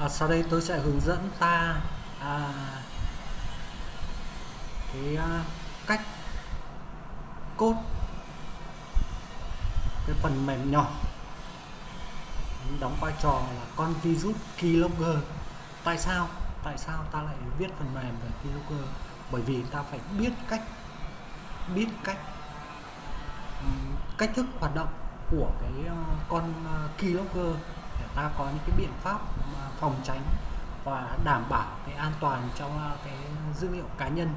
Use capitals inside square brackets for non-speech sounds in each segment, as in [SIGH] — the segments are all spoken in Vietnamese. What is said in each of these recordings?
à, sau đây tôi sẽ hướng dẫn ta à, cái à, cách cốt cái phần mềm nhỏ. Đóng vai trò là con virus keylogger. Tại sao? Tại sao ta lại viết phần mềm về keylogger? Bởi vì ta phải biết cách biết cách cách thức hoạt động của cái à, con à, keylogger ta có những cái biện pháp phòng tránh và đảm bảo cái an toàn trong cái dữ liệu cá nhân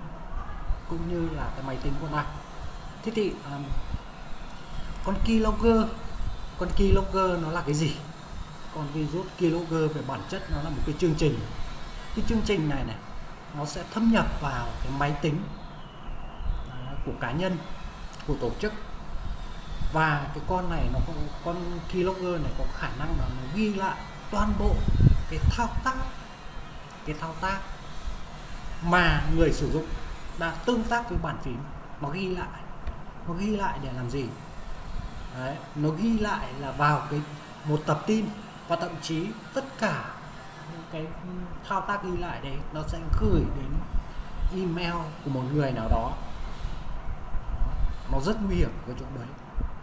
cũng như là cái máy tính của ta thế thì um, con keylogger con keylogger nó là cái gì? Con virus keylogger về bản chất nó là một cái chương trình. Cái chương trình này này nó sẽ thâm nhập vào cái máy tính à, của cá nhân của tổ chức và cái con này nó có con keylogger này có khả năng là nó ghi lại toàn bộ cái thao tác cái thao tác mà người sử dụng đã tương tác với bàn phím. Nó ghi lại nó ghi lại để làm gì? Đấy, nó ghi lại là vào cái một tập tin và thậm chí tất cả cái thao tác ghi lại đấy nó sẽ gửi đến email của một người nào đó. Nó rất nguy hiểm cái chỗ đấy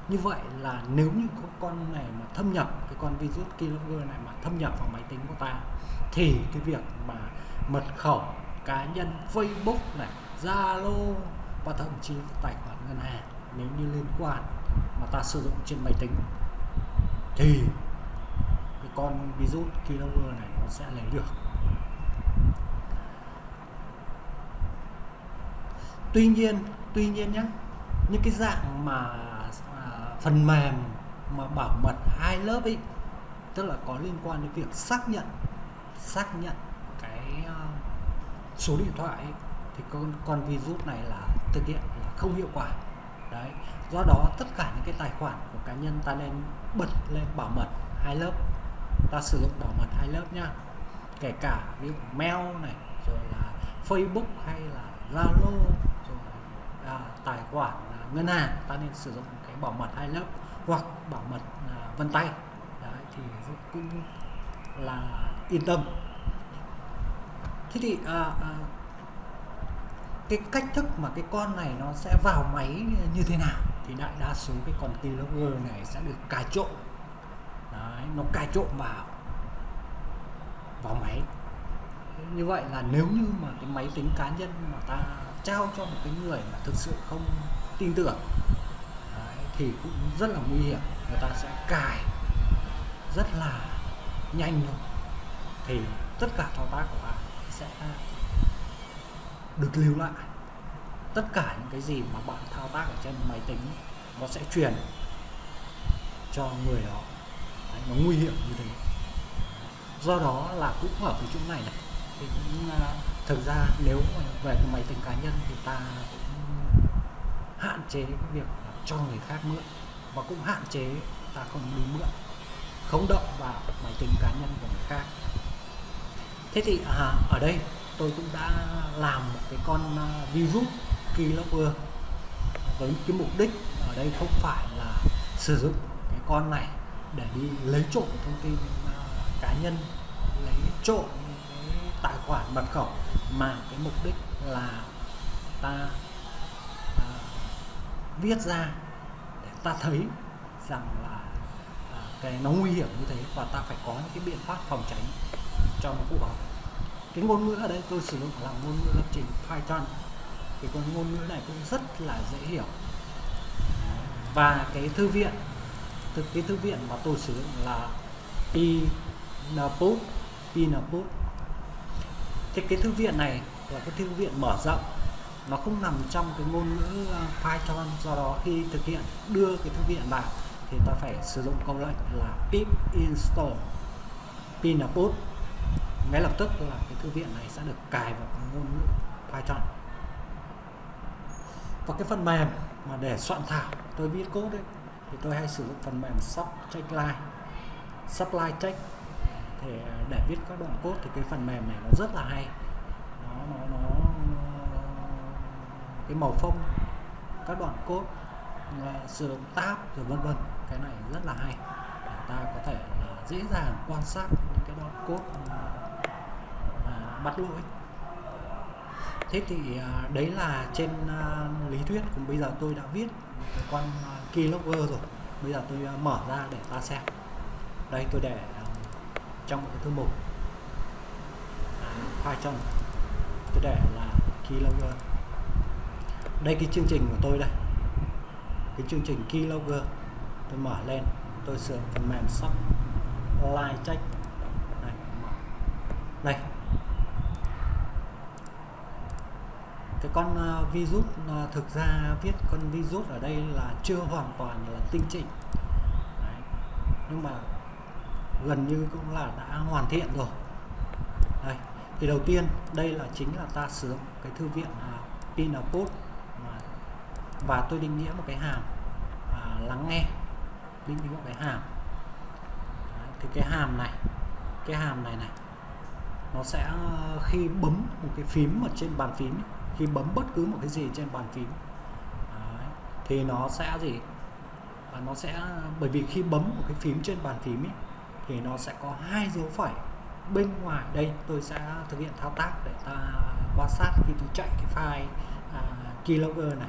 như vậy là nếu như có con này mà thâm nhập, cái con virus keylogger này mà thâm nhập vào máy tính của ta, thì cái việc mà mật khẩu cá nhân Facebook này, Zalo và thậm chí tài khoản ngân hàng nếu như liên quan mà ta sử dụng trên máy tính, thì cái con virus keylogger này nó sẽ lấy được. Tuy nhiên tuy nhiên nhé những cái dạng mà phần mềm mà bảo mật hai lớp ấy tức là có liên quan đến việc xác nhận xác nhận cái ờ, số điện thoại ấy, thì con con virus này là thực hiện là không hiệu quả. Đấy do đó tất cả những cái tài khoản của cá nhân ta nên bật lên bảo mật hai lớp ta sử dụng bảo mật hai lớp nhá. Kể cả ví dụ mail này rồi là Facebook hay là Zalo rồi à, tài khoản à, ngân hàng ta nên sử dụng bảo mật hai lớp hoặc bảo mật à, vân tay. Đấy thì cũng là yên tâm. Thế thì à, à, cái cách thức mà cái con này nó sẽ vào máy như thế nào thì đại đa số cái con keylogger này sẽ được cài trộn Đấy, nó cài trộn vào vào máy. Như vậy là nếu như mà cái máy tính cá nhân mà ta trao cho một cái người mà thực sự không tin tưởng thì cũng rất là nguy hiểm. Người ta sẽ cài rất là nhanh thôi. Thì tất cả thao tác của bạn sẽ được lưu lại. Tất cả những cái gì mà bạn thao tác ở trên máy tính nó sẽ truyền cho người đó. Đấy, nó nguy hiểm như thế. Do đó là cũng ở cái chỗ này này. Thì cũng uh, thực ra nếu về cái máy tính cá nhân thì ta cũng hạn chế cái việc cho người khác mượn và cũng hạn chế ta không đi mượn không động vào máy tính cá nhân của người khác. Thế thì à, ở đây tôi cũng đã làm một cái con à, virus keylogger với cái mục đích ở đây không phải là sử dụng cái con này để đi lấy trộm thông tin à, cá nhân lấy trộm cái tài khoản mật khẩu mà cái mục đích là ta viết ra để ta thấy rằng là à, cái nó nguy hiểm như thế và ta phải có những cái biện pháp phòng tránh cho nó phù hợp. Cái ngôn ngữ ở đây tôi sử dụng là ngôn ngữ lập trình Python. Thì con ngôn ngữ này cũng rất là dễ hiểu. Và cái thư viện thực cái thư viện mà tôi sử dụng là Pinaput Pinaput thì cái thư viện này là cái thư viện mở rộng nó không nằm trong cái ngôn ngữ ờ, Python. Do đó khi thực hiện đưa cái thư viện vào thì ta phải sử dụng câu lệnh là pip install pinaput ngay lập tức là cái thư viện này sẽ được cài vào ngôn ngữ Python. Và cái phần mềm mà để soạn thảo tôi viết code ấy, thì tôi hay sử dụng phần mềm Subcheckline Supply Check. Thì ờ, để viết các đoạn code thì cái phần mềm này nó rất là hay. Nó nó nó cái màu phông, các đoạn cốt ờ, sử dụng tab rồi vân vân. Cái này rất là hay. Để ta có thể là dễ dàng quan sát những cái đoạn cốt ờ, bắt lỗi thế thì đấy là trên lý thuyết còn bây giờ tôi đã viết cái con keylogger rồi. Bây giờ tôi mở ra để ta xem. Đây, tôi để trong một cái thư mục. Python tôi để là keylogger đây cái chương trình của tôi đây. Cái chương trình keylogger. Tôi mở lên. Tôi sửa phần mềm sắp line check. Đây, đây cái con uh, virus uh, thực ra viết con virus ở đây là chưa hoàn toàn là tinh chỉnh. Đấy. nhưng mà gần như cũng là đã hoàn thiện rồi. Đây. Thì đầu tiên đây là chính là ta sử dụng cái thư viện à, uh, Pinapod và tôi định nghĩa một cái hàm à, lắng nghe. Định nghĩa một cái hàm. Đấy, thì cái hàm này cái hàm này này nó sẽ khi bấm một cái phím ở trên bàn phím khi bấm bất cứ một cái gì trên bàn phím Đấy, thì nó sẽ gì? À, nó sẽ bởi vì khi bấm một cái phím trên bàn phím ấy, thì nó sẽ có hai dấu phẩy bên ngoài. Đây tôi sẽ thực hiện thao tác để ta quan sát khi tôi chạy cái file à, keylogger này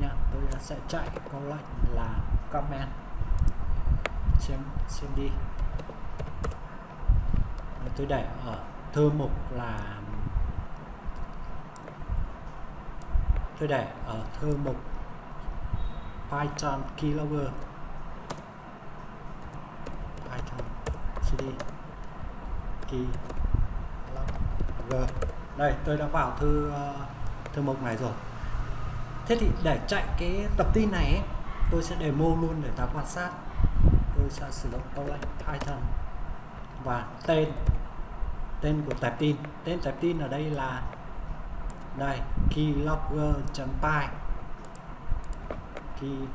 nha tôi sẽ chạy câu lệnh là comment. Xem xem đi. Tôi để ở thư mục là tôi để ở thư mục Python keylogger. Python cd keylogger. Đây tôi đã vào thư uh, thư mục này rồi thế thì để chạy cái tập tin này ấy, tôi sẽ demo luôn để ta quan sát. Tôi sẽ sử dụng câu lệnh Python. Và tên tên của tập tin. Tên tập tin ở đây là đây keylogger.py keylogger.py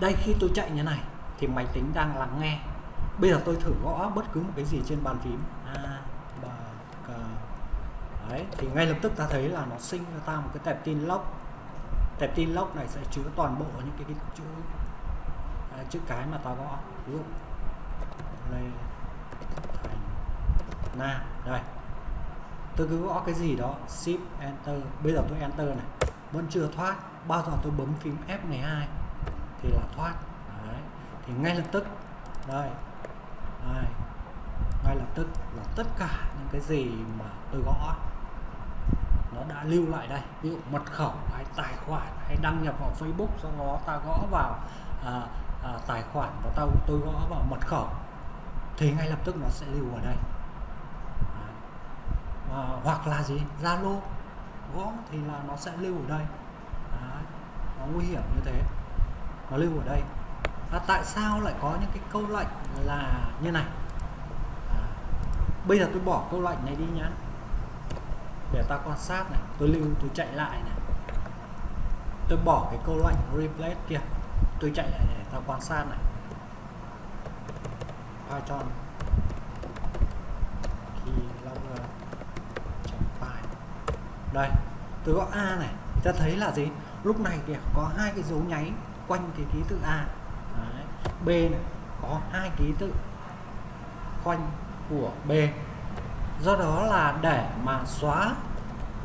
đây khi tôi chạy như này thì máy tính đang lắng nghe. Bây giờ tôi thử gõ bất cứ một cái gì trên bàn phím a b c đấy thì ngay lập tức ta thấy là nó sinh ra ta một cái tệp tin lock, tệp tin lock này sẽ chứa toàn bộ những cái, cái chữ à, chữ cái mà ta gõ. Ví dụ lê thành na. Đây. Tôi cứ gõ cái gì đó shift enter. Bây giờ tôi enter này. Vẫn chưa thoát. Bao giờ tôi bấm phím F12 thì là thoát. Đấy. thì ngay lập tức đây. Đây. Ngay lập tức là tất cả những cái gì mà tôi gõ nó đã lưu lại đây. Ví dụ mật khẩu hay tài khoản hay đăng nhập vào Facebook sau đó ta gõ vào à, à, tài khoản và tao tôi gõ vào mật khẩu thì ngay lập tức nó sẽ lưu ở đây. À, à hoặc là gì? Zalo. Gõ thì là nó sẽ lưu ở đây. À, nó nguy hiểm như thế. Nó lưu ở đây. À, tại sao lại có những cái câu lệnh là như này? À, bây giờ tôi bỏ câu lệnh này đi nhé để ta quan sát này, tôi lưu, tôi chạy lại này. Tôi bỏ cái câu lệnh replace kia. Tôi chạy lại để ta quan sát này. Python. Keylogger py đây, tôi gõ A này. Ta thấy là gì? Lúc này thì có hai cái dấu nháy quanh cái ký tự A. Đấy. B này, có hai ký tự quanh của B do đó là để mà xóa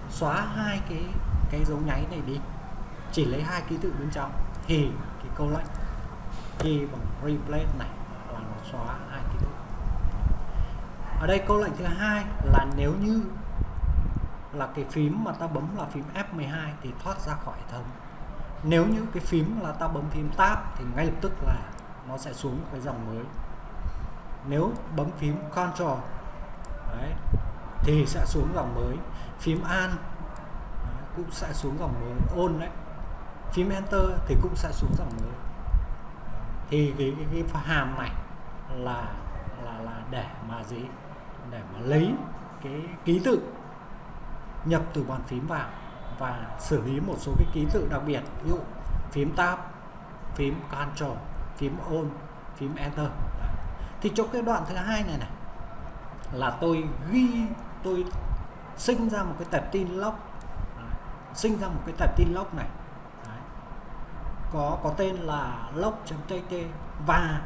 xóa hai cái cái dấu nháy này đi. Chỉ lấy hai ký tự bên trong. Thì cái câu lệnh key bằng replace này là nó xóa hai ký tự. Ở đây câu lệnh thứ hai là nếu như là cái phím mà ta bấm là phím F12 thì thoát ra khỏi hệ thống. Nếu như cái phím là ta bấm phím tab thì ngay lập tức là nó sẽ xuống cái dòng mới. Nếu bấm phím Ctrl đấy, thì sẽ xuống dòng mới. Phím An đấy, cũng sẽ xuống dòng mới. Ôn đấy. Phím Enter thì cũng sẽ xuống dòng mới. Thì cái, cái, cái hàm này là là là để mà gì? Để mà lấy cái ký tự nhập từ bàn phím vào và xử lý một số cái ký tự đặc biệt. Ví dụ phím tab phím control phím on phím enter. Thì trong cái đoạn thứ hai này này là tôi ghi tôi sinh ra một cái tập tin log sinh ra một cái tập tin log này. Có có tên là log.tt và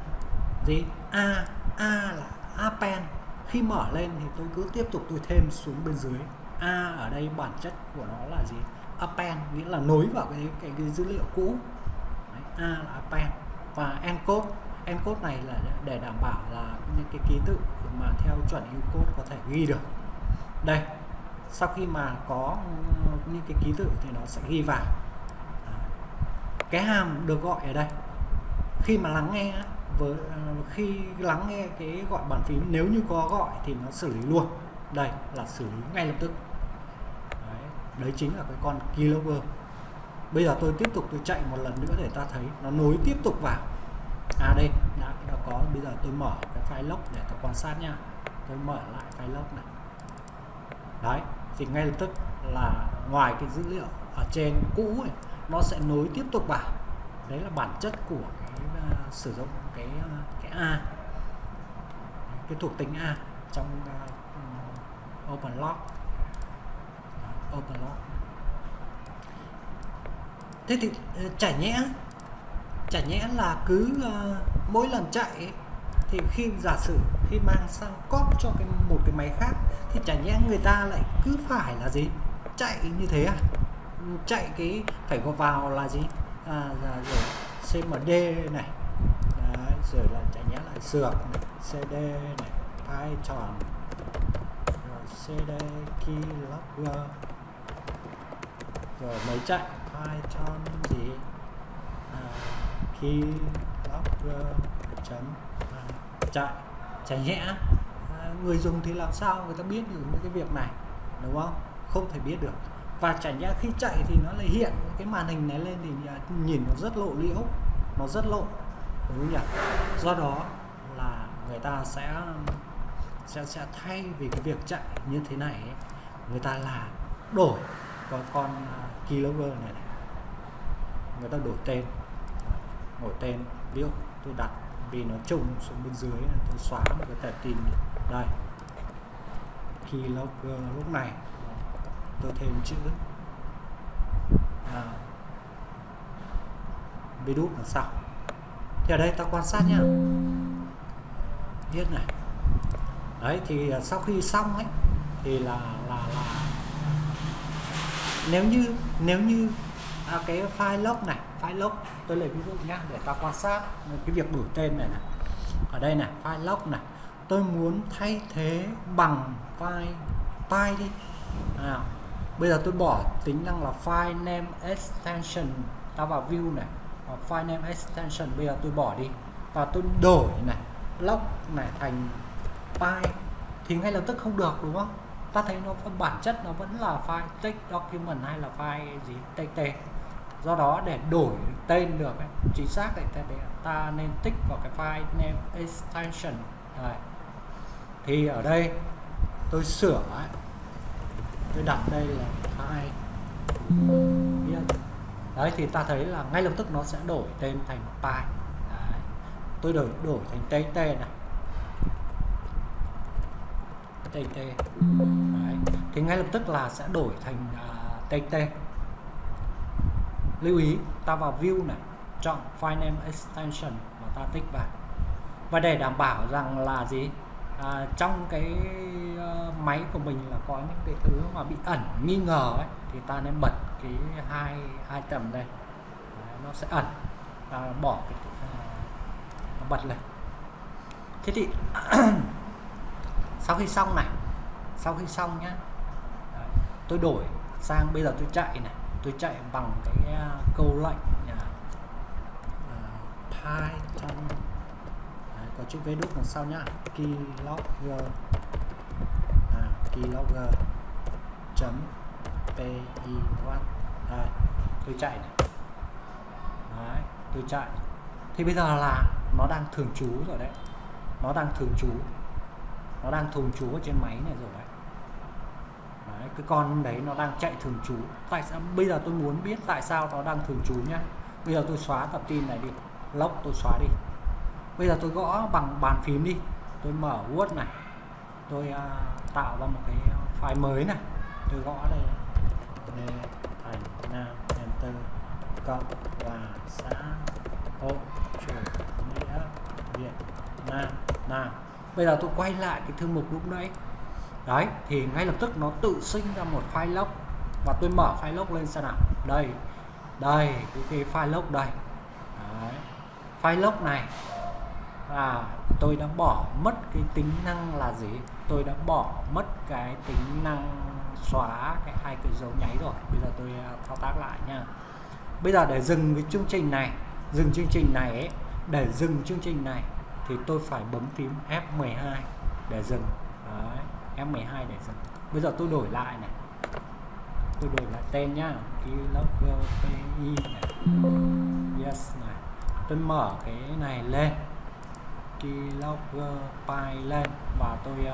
gì? A a là append khi mở lên thì tôi cứ tiếp tục tôi thêm xuống bên dưới. A ở đây bản chất của nó là gì? Append nghĩa là nối vào cái cái, cái dữ liệu cũ. Đấy, a là append và encode encode này là để đảm bảo là những cái ký tự mà theo chuẩn Unicode có thể ghi được. Đây sau khi mà có những cái ký tự thì nó sẽ ghi vào. Cái hàm được gọi ở đây khi mà lắng nghe với khi lắng nghe cái gọi bàn phím nếu như có gọi thì nó xử lý luôn. Đây là xử lý ngay lập tức. Đấy, đấy chính là cái con keylogger bây giờ tôi tiếp tục tôi chạy một lần nữa để ta thấy nó nối tiếp tục vào à đây đã, đã có bây giờ tôi mở cái file log để tôi quan sát nha. Tôi mở lại file log này. Đấy thì ngay lập tức là ngoài cái dữ liệu ở trên cũ ấy, nó sẽ nối tiếp tục vào. Đấy là bản chất của cái uh, sử dụng cái uh, cái a. Cái thuộc tính a trong uh, open log. Open log. Thế thì uh, chả nhẽ chả nhẽ là cứ uh, mỗi lần chạy ấy, thì khi giả sử khi mang sang cóp cho cái một cái máy khác thì chả nhẽ người ta lại cứ phải là gì? Chạy như thế à? Ừ, chạy cái phải có vào là gì? À, là rồi cmd này Đấy, rồi là chả nhẽ lại sược này cd này python rồi cd keylogger rồi mới chạy? Python gì? Keylogger chấm à, chạy chả nhẽ à, người dùng thì làm sao người ta biết được những cái việc này đúng không? Không thể biết được. Và chả nhẽ khi chạy thì nó lại hiện cái màn hình này lên thì nhìn nó rất lộ liễu nó rất lộ đúng không nhỉ? Do đó là người ta sẽ sẽ sẽ thay vì cái việc chạy như thế này ấy, người ta là đổi có con uh, keylogger này, này. Người ta đổi tên một tên ví dụ tôi đặt vì nó trùng xuống bên dưới tôi xóa một cái tệp tin đây. Keylogger lúc này. Tôi thêm chữ. À, virus là sau thì ở đây ta quan sát nhá. Viết này. Đấy thì à, sau khi xong ấy thì là là là nếu như nếu như à, cái file log này file log tôi lấy ví dụ nhá để ta quan sát cái việc đổi tên này này. Ở đây này file log này. Tôi muốn thay thế bằng file file đi. À, bây giờ tôi bỏ tính năng là file name extension ta vào view này. Và file name extension bây giờ tôi bỏ đi. Và tôi đổi này log này thành file thì ngay lập tức không được đúng không? Ta thấy nó bản chất nó vẫn là file text document hay là file gì? Txt do đó để đổi tên được ấy, chính xác thì ta, ta nên tích vào cái file name extension. Đấy. thì ở đây tôi sửa ấy, tôi đặt đây là file. Đấy thì ta thấy là ngay lập tức nó sẽ đổi tên thành pi đấy. tôi đổi đổi thành tt này. Tt đấy. thì ngay lập tức là sẽ đổi thành à, uh, tt lưu ý ta vào view này chọn file name extension và ta tích vào. Và để đảm bảo rằng là gì? À, trong cái uh, máy của mình là có những cái thứ mà bị ẩn nghi ngờ ấy thì ta nên bật cái hai hai tầm đây. Đấy, nó sẽ ẩn. Ta bỏ cái uh, bật lên. Thế thì [CLEARS THROAT] sau khi xong này sau khi xong nhá. Đấy, tôi đổi sang bây giờ tôi chạy này tôi chạy bằng cái à, câu lệnh à, à, uh, Python có chữ v đúc đằng sau nhá. Keylogger à, keylogger chấm py đây tôi chạy này. Đấy tôi chạy. Thì bây giờ là nó đang thường trú rồi đấy. Nó đang thường trú. Nó đang thường trú ở trên máy này rồi đấy cái con đấy nó đang chạy thường trú. Tại sao? Bây giờ tôi muốn biết tại sao nó đang thường trú nhá. Bây giờ tôi xóa tập tin này đi. Lốc tôi xóa đi. Bây giờ tôi gõ bằng bàn phím đi. Tôi mở Word này. Tôi uh, tạo ra một cái file mới này. Tôi gõ đây. Lê thành nam enter. Cộng và xã hội chủ nghĩa Việt Nam. Nào bây giờ tôi quay lại cái thư mục lúc nãy đấy thì ngay lập tức nó tự sinh ra một file log và tôi mở file log lên xem nào. Đây đây cái, cái file log đây. Đấy. file log này. Là tôi đã bỏ mất cái tính năng là gì? Tôi đã bỏ mất cái tính năng xóa cái hai cái dấu nháy rồi. Bây giờ tôi à, thao tác lại nha. Bây giờ để dừng cái chương trình này dừng chương trình này ấy, để dừng chương trình này thì tôi phải bấm phím F12 để dừng. F12 để xem. Bây giờ tôi đổi lại này. Tôi đổi lại tên nhá. Keylogger pi này. Yes này. Tôi mở cái này lên. Keylogger ờ, pi lên. Và tôi uh,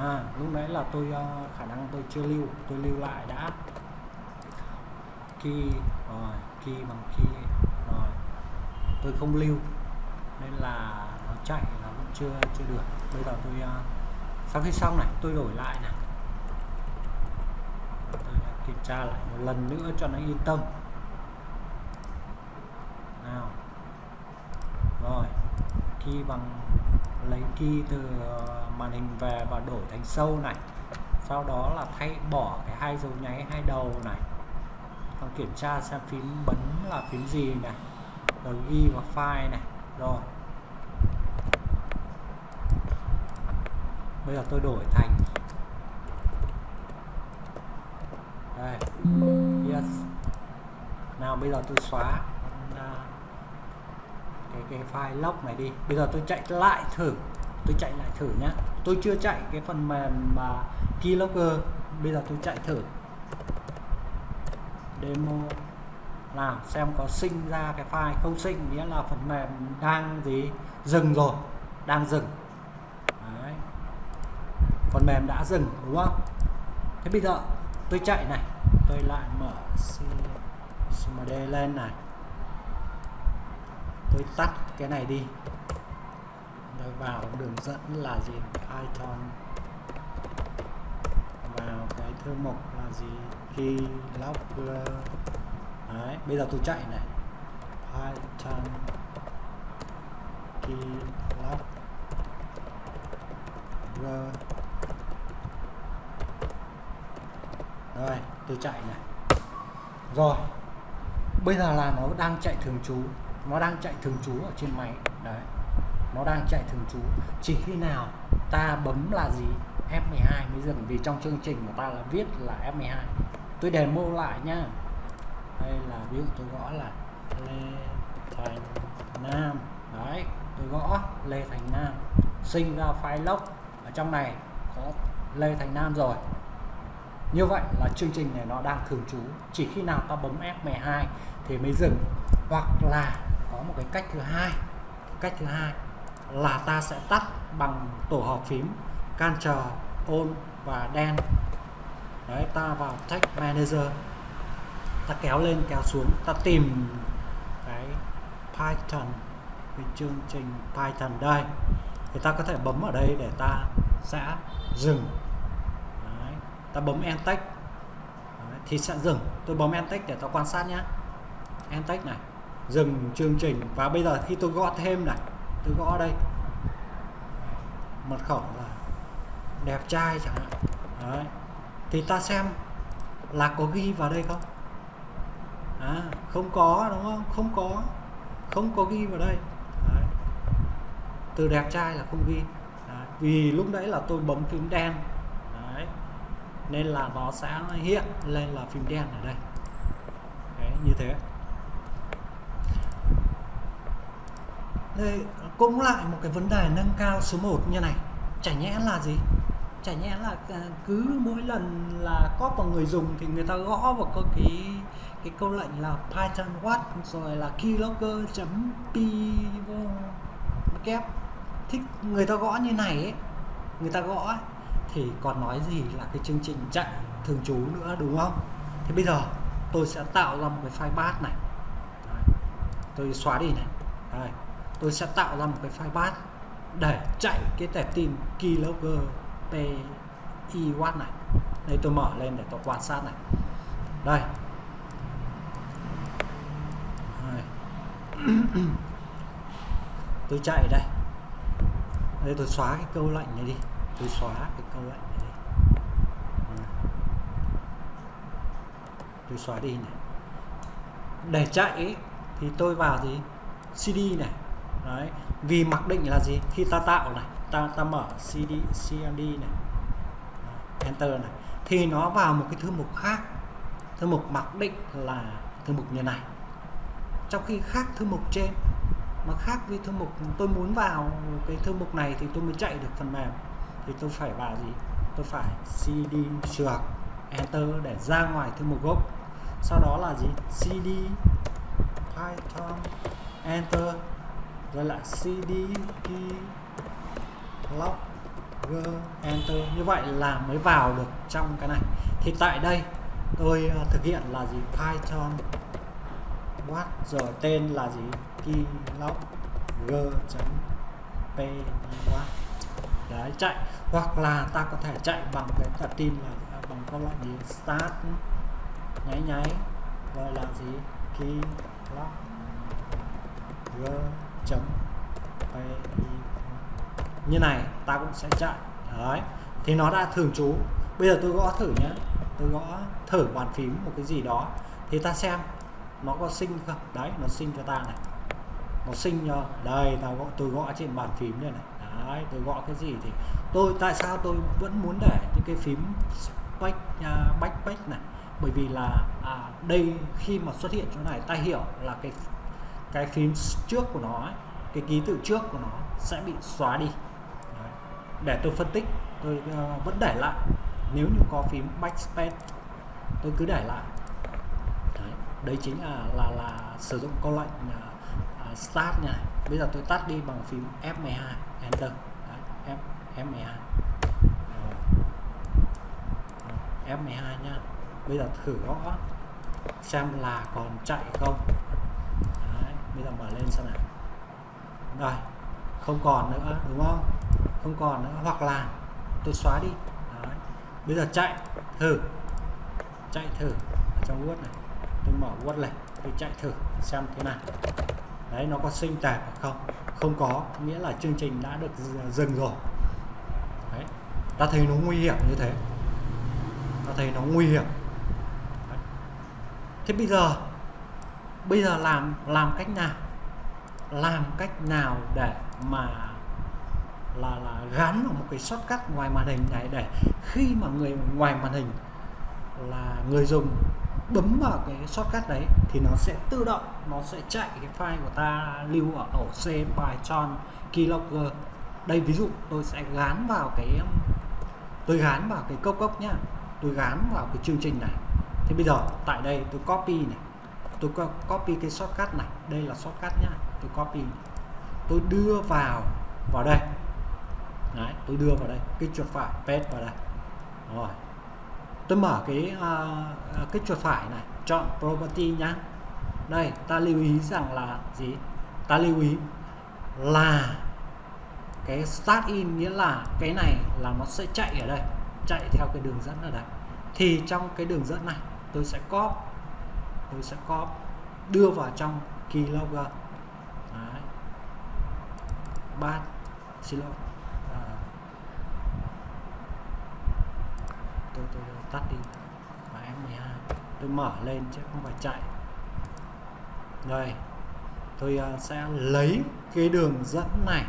à lúc nãy là tôi uh, khả năng tôi chưa lưu. Tôi lưu lại đã key rồi key bằng key tôi không lưu nên là nó chạy là vẫn chưa chưa được. Bây giờ tôi uh, sau khi xong này tôi đổi lại này. Tôi kiểm tra lại một lần nữa cho nó yên tâm. Nào. Rồi khi bằng lấy key từ ờ, màn hình về và đổi thành sâu này. Sau đó là thay bỏ cái hai dấu nháy hai đầu này. Còn kiểm tra xem phím bấm là phím gì này rồi ghi vào file này. Rồi. Bây giờ tôi đổi thành. Đây. Yes. Nào, bây giờ tôi xóa à, cái cái file log này đi. Bây giờ tôi chạy lại thử. Tôi chạy lại thử nhá. Tôi chưa chạy cái phần mềm mà keylogger bây giờ tôi chạy thử. Demo là xem có sinh ra cái file không sinh, nghĩa là phần mềm đang gì? Dừng rồi, đang dừng. Đấy. phần mềm đã dừng, đúng không? Thế bây giờ tôi chạy này, tôi lại mở cmd lên này. Tôi tắt cái này đi. Tôi vào đường dẫn là gì? Python vào cái thư mục là gì? Keylogger đấy, bây giờ tôi chạy này. Python keylogger rồi tôi chạy này. Rồi, bây giờ là nó đang chạy thường trú. Nó đang chạy thường trú ở trên máy. Đấy, nó đang chạy thường trú. Chỉ khi nào ta bấm là gì? F12 mới dừng, vì trong chương trình của ta là viết là F12 tôi demo lại nhá đây là ví dụ tôi gõ là Lê Thành Nam. Đấy, tôi gõ Lê Thành Nam, sinh ra file Lốc ở trong này có Lê Thành Nam rồi. Như vậy là chương trình này nó đang thường trú. Chỉ khi nào ta bấm F12 thì mới dừng. Hoặc là có một cái cách thứ hai. Cách thứ hai là ta sẽ tắt bằng tổ hợp phím Ctrl ôn và đen. Đấy, ta vào Text Manager ta kéo lên, kéo xuống. Ta tìm cái Python, cái chương trình Python đây. Thì ta có thể bấm ở đây để ta sẽ dừng. Đấy. ta bấm Enter thì sẽ dừng. Tôi bấm Enter để ta quan sát nhé Enter này. Dừng chương trình. Và bây giờ khi tôi gõ thêm này, tôi gõ đây. Mật khẩu là đẹp trai chẳng hạn. Đấy. thì ta xem là có ghi vào đây không? À, không có đúng không? Không có. Không có ghi vào đây. Đấy. từ đẹp trai là không ghi. Đấy. vì lúc nãy là tôi bấm phím đen. Đấy. nên là nó sẽ hiện lên là phím đen ở đây. Đấy, như thế. Đây cũng lại một cái vấn đề nâng cao số 1 như này. Chả nhẽ là gì? Chả nhẽ là à, cứ mỗi lần là có vào người dùng thì người ta gõ vào cái cái, câu lệnh là python what? Rồi là keylogger p kép. Thích người ta gõ như này ấy người ta gõ ấy, thì còn nói gì là cái chương trình chạy thường trú nữa đúng không? Thì bây giờ tôi sẽ tạo ra một cái file bash này. Đấy. tôi xóa đi này. Đây tôi sẽ tạo ra một cái file bash để chạy cái tệp tin keylogger p watt này. Đây tôi mở lên để tôi quan sát này. Đây. [COUGHS] tôi chạy đây. Đây tôi xóa cái câu lệnh này đi. Tôi xóa cái câu lệnh này đi. Vâng. Tôi xóa đi này. Để chạy ấy, thì tôi vào gì CD này. Đấy. Vì mặc định là gì? Khi ta tạo này ta ta mở CD CMD này. Enter này. Thì nó vào một cái thư mục khác. Thư mục mặc định là thư mục như này trong khi khác thư mục trên, mà khác với thư mục tôi muốn vào cái thư mục này thì tôi mới chạy được phần mềm. Thì tôi phải vào gì? Tôi phải cd trượt enter để ra ngoài thư mục gốc. Sau đó là gì? Cd python, enter, rồi lại cd key log enter. Như vậy là mới vào được trong cái này. Thì tại đây tôi ờ, thực hiện là gì? Python what rồi tên là gì? Keylog g chấm p đấy, chạy. Hoặc là ta có thể chạy bằng cái tập tin là à, bằng các loại gì start, nháy nháy, gọi là gì? Keylog g chấm p như này, ta cũng sẽ chạy. Đấy, thì nó đã thường trú. Bây giờ tôi gõ thử nhé tôi gõ thử bàn phím một cái gì đó. Thì ta xem nó có sinh không? Đấy nó sinh cho ta này. Nó sinh cho đây tao gõ tôi gõ trên bàn phím đây này. Đấy tôi gõ cái gì thì tôi tại sao tôi vẫn muốn để những cái phím back uh, backpack này? Bởi vì là à, đây khi mà xuất hiện chỗ này ta hiểu là cái cái phím trước của nó ấy, cái ký tự trước của nó sẽ bị xóa đi. Đấy. để tôi phân tích tôi uh, vẫn để lại. Nếu như có phím backspace tôi cứ để lại đấy, chính là là là sử dụng câu lệnh uh, start này bây giờ tôi tắt đi bằng phím F12 enter. Đấy, F F12 Rồi. F12 nha. bây giờ thử gõ xem là còn chạy không. Đấy, bây giờ mở lên xem nào. Rồi không còn nữa đúng không? Không còn nữa hoặc là tôi xóa đi. Đấy. bây giờ chạy thử. Chạy thử ở trong Word này tôi mở Word này tôi chạy thử xem thế nào. Đấy, nó có sinh tạp không? Không có, nghĩa là chương trình đã được dừng rồi. Đấy, ta thấy nó nguy hiểm như thế. Ta thấy nó nguy hiểm. Đấy. thế bây giờ bây giờ làm làm cách nào? Làm cách nào để mà, là là gắn vào một cái shortcut ngoài màn hình này để khi mà người ngoài màn hình là người dùng bấm vào cái shortcut đấy thì nó sẽ tự động nó sẽ chạy cái file của ta lưu ở ổ C Python keylogger. Đây ví dụ tôi sẽ gán vào cái tôi gán vào cái cốc cốc nhá. Tôi gán vào cái chương trình này. Thì bây giờ tại đây tôi copy này. Tôi copy cái shortcut này. Đây là shortcut nhá. Tôi copy. Tôi đưa vào vào đây. Đấy, tôi đưa vào đây. Cái chuột phải paste vào đây. Rồi tôi mở cái uh, cái chuột phải này chọn property nhá. Đây ta lưu ý rằng là gì? Ta lưu ý là cái start in nghĩa là cái này là nó sẽ chạy ở đây chạy theo cái đường dẫn ở đây. Thì trong cái đường dẫn này tôi sẽ copy tôi sẽ copy đưa vào trong keylogger Đấy. bát xin lỗi. À. tôi, tôi, tôi tắt đi. Và F12 à, tôi mở lên chứ không phải chạy. Đây, tôi à, sẽ lấy cái đường dẫn này.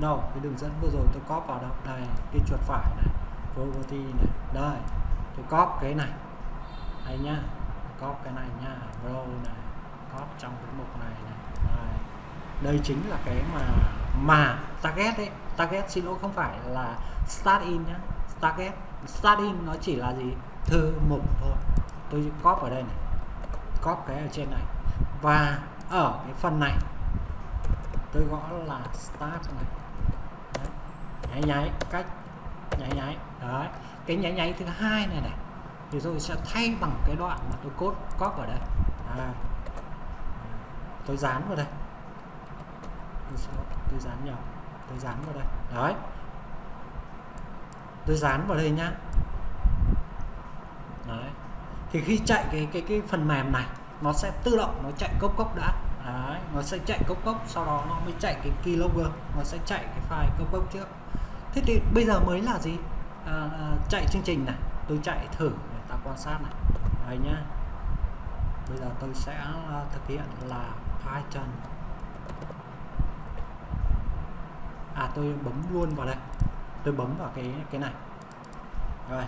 Đâu, cái đường dẫn vừa rồi tôi copy vào đâu? Đây, cái chuột phải này property này. Đây, tôi copy cái này. Đây nhá copy cái này nha row này copy trong cái mục này này. Đây. đây chính là cái mà mà target đấy target xin lỗi không phải là start in nhá, target starting nó chỉ là gì? Thư mục thôi. Tôi copy ở đây này. Copy cái ở trên này. Và ở cái phần này, tôi gõ là start này. Đấy. nháy nháy, cách, nháy nháy. Đấy. Cái nháy nháy thứ hai này này, thì tôi sẽ thay bằng cái đoạn mà tôi cốt copy ở đây. À. tôi dán vào đây. Tôi dán nhầm. Tôi dán vào đây. Đấy tôi dán vào đây nhá. Đấy. Thì khi chạy cái cái cái phần mềm này nó sẽ tự động nó chạy cốc cốc đã. Đấy nó sẽ chạy cốc cốc sau đó nó mới chạy cái keylogger nó sẽ chạy cái file cốc cốc trước. Thế thì bây giờ mới là gì? À, à, chạy chương trình này tôi chạy thử để ta quan sát này. Đấy nhá. Bây giờ tôi sẽ à, thực hiện là Python. À tôi bấm luôn vào đây tôi bấm vào cái cái này. Rồi.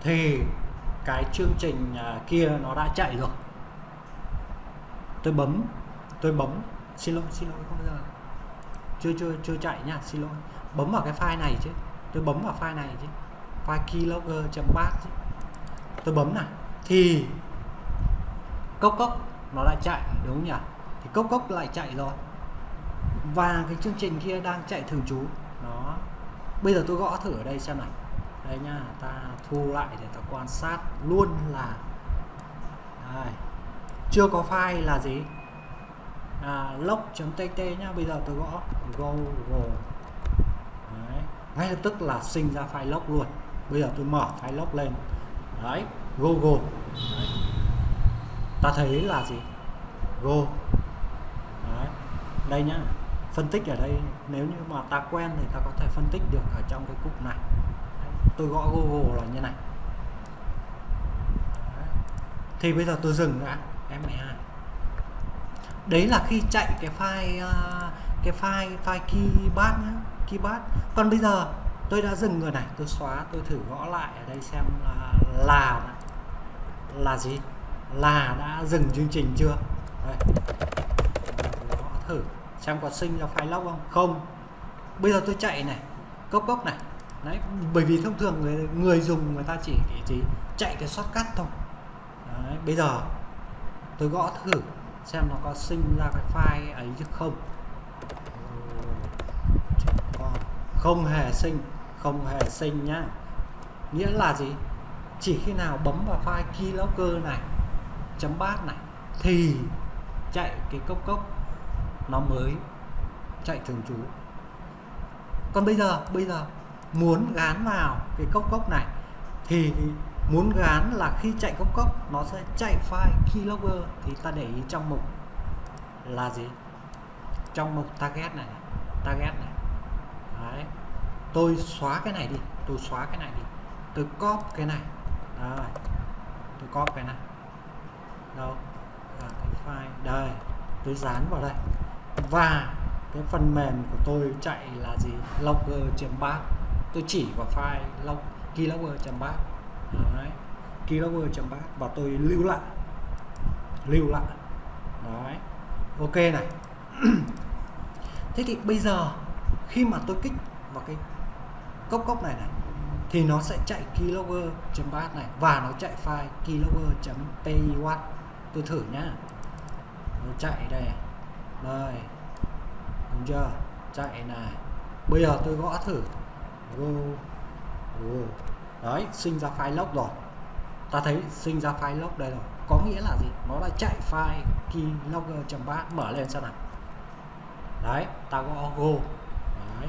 Thì cái chương trình à, kia nó đã chạy rồi. Tôi bấm tôi bấm. Xin lỗi xin lỗi, không giờ. Chưa chưa chưa chạy nha, xin lỗi. Bấm vào cái file này chứ. Tôi bấm vào file này chứ. File keylogger.bat chứ. Tôi bấm này. Thì cốc cốc nó lại chạy, đúng không nhỉ? Thì cốc cốc lại chạy rồi. Và cái chương trình kia đang chạy thường trú bây giờ tôi gõ thử ở đây xem này đây nha ta thu lại để ta quan sát luôn là đây. chưa có file là gì à, log.tt nhá bây giờ tôi gõ google đấy. ngay lập tức là sinh ra file log luôn bây giờ tôi mở file log lên đấy google đấy. ta thấy là gì go đấy. đây nhá phân tích ở đây. Nếu như mà ta quen thì ta có thể phân tích được ở trong cái cục này. Tôi gõ google là như này. Thì bây giờ tôi dừng đã M2 đấy là khi chạy cái file à, cái file file keybat nhá keybat còn bây giờ tôi đã dừng rồi này, tôi xóa, tôi thử gõ lại ở đây xem là là là gì? Là đã dừng chương trình chưa? Đây. gõ thử xem có sinh ra file log không? Không. Bây giờ tôi chạy này cốc cốc này. Đấy bởi vì thông thường người người dùng người ta chỉ chỉ chạy cái shortcut thôi. Đấy, bây giờ tôi gõ thử xem nó có sinh ra cái file ấy chứ không. Không hề sinh không hề sinh nhá. Nghĩa là gì? Chỉ khi nào bấm vào file keylogger này chấm bát này thì chạy cái cốc cốc nó mới chạy thường trú. Còn bây giờ bây giờ muốn gán vào cái cốc cốc này thì muốn gán là khi chạy cốc cốc nó sẽ chạy file keylogger thì ta để ý trong mục là gì? Trong mục target này target này. Đấy. tôi xóa cái này đi tôi xóa cái này đi. Tôi copy cái này. Đấy. tôi copy cái này. Đâu? À, cái file. Đây tôi dán vào đây và cái phần mềm của tôi chạy là gì? Logger.bat tôi chỉ vào file log keylogger.bat đấy. Keylogger.bat và tôi lưu lại. Lưu lại. Đấy. Ok này. [CLEARS THROAT] Thế thì bây giờ, khi mà tôi kích vào cái cốc cốc này này, thì nó sẽ chạy keylogger.bat này và nó chạy file keylogger.py tôi thử nhá. Nó chạy đây đây. Đúng chưa? Chạy này. Bây giờ tôi gõ thử. Go, go. đấy sinh ra file log rồi. Ta thấy sinh ra file log đây rồi. Có nghĩa là gì? Nó đã chạy file keylogger.bat mở lên xem nào. Đấy ta gõ go. Đấy.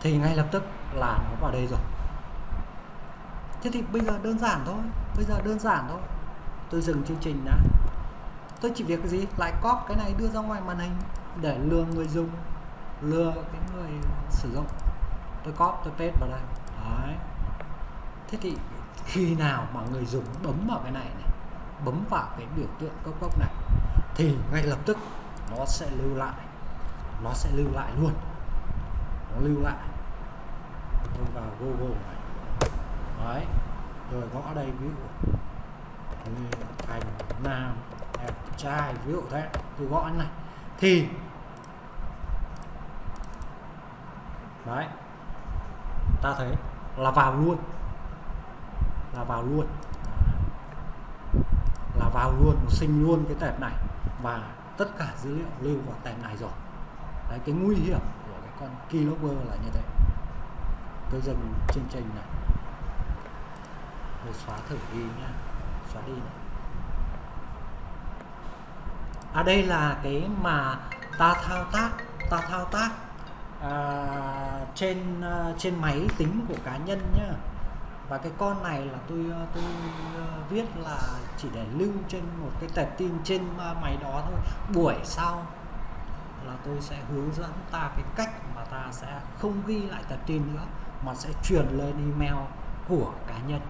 thì ngay lập tức là nó vào đây rồi. Thế thì bây giờ đơn giản thôi. Bây giờ đơn giản thôi. Tôi dừng chương trình đã tôi chỉ việc cái gì? Lại copy cái này đưa ra ngoài màn hình để lừa người dùng, lừa cái người sử dụng. Tôi copy tôi paste vào đây. Đấy. Thế thì khi nào mà người dùng bấm vào cái này này, bấm vào cái biểu tượng cốc cốc này, thì ngay lập tức nó sẽ lưu lại. Nó sẽ lưu lại luôn. Nó lưu lại. Tôi vào Google này. Đấy. Rồi gõ đây, ví dụ như thành nam trai ví dụ thế tôi gõ này. Thì, đấy, ta thấy là vào luôn, là vào luôn, là vào luôn, sinh luôn cái tệp này và tất cả dữ liệu lưu vào tệp này rồi. Đấy, cái nguy hiểm của cái con keylogger là như thế. Tôi dừng chương trình này. Tôi xóa thử đi nhá, xóa đi này à đây là cái mà ta thao tác ta thao tác à, trên à, trên máy tính của cá nhân nhá. Và cái con này là tôi à, tôi à, viết là chỉ để lưu trên một cái tệp tin trên máy đó thôi. Buổi sau là tôi sẽ hướng dẫn ta cái cách mà ta sẽ không ghi lại tệp tin nữa mà sẽ truyền lên email của cá nhân.